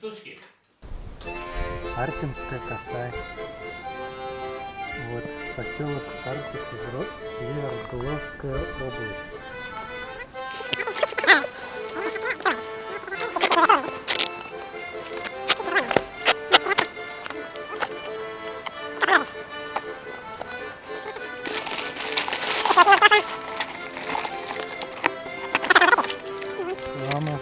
Стушки. Арпинская коса. Вот поселок Арпинск, Северогловская область. Мама,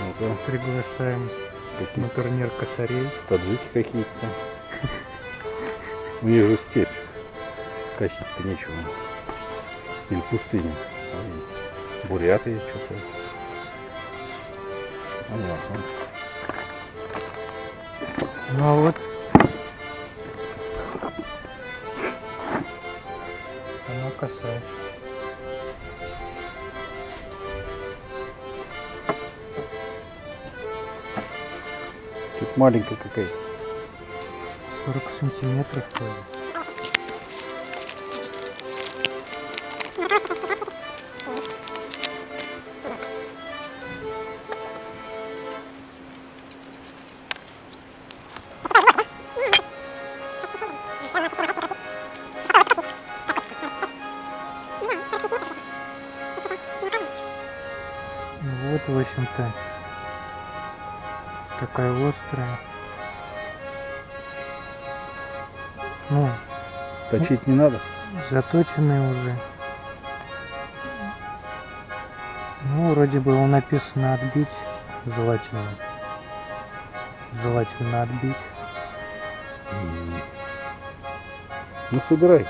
Ну-ка, приглашаем на турнир косарей. таджики какие-то. У них же степь. Косить-то нечего. Или пустыня. Ой, Буряты что-то. Понятно. Ну а вот она коса. Маленькая какая. 40 сантиметров тоже. Ну Вот, в общем-то, такая острая. Ну, Точить не надо? заточенные уже. Ну, вроде было написано отбить, желательно. Желательно отбить. Ну, собирай.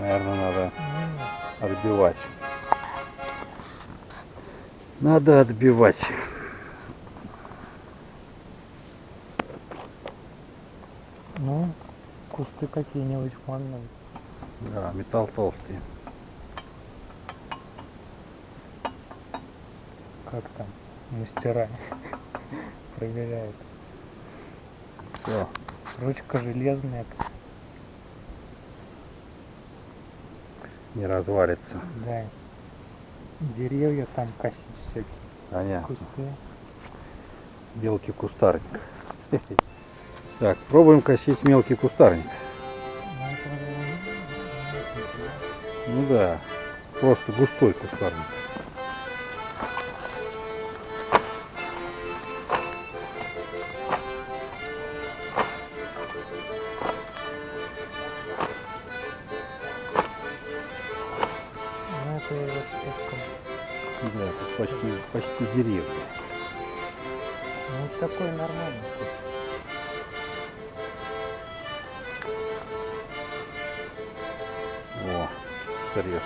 Наверное, надо отбивать. Надо отбивать. Ну, кусты какие-нибудь манные. Да, металл толстый. Как там? Мастера проверяют. Все. Ручка железная. Не развалится. Да. Деревья там косить всякие. Понятно. Кусты. Мелкий кустарник. Так, пробуем косить мелкий кустарник. Ну, Ну да, просто густой кустарник. Вот. Да, тут почти, почти деревья. Ну, такой нормальный. О, срез.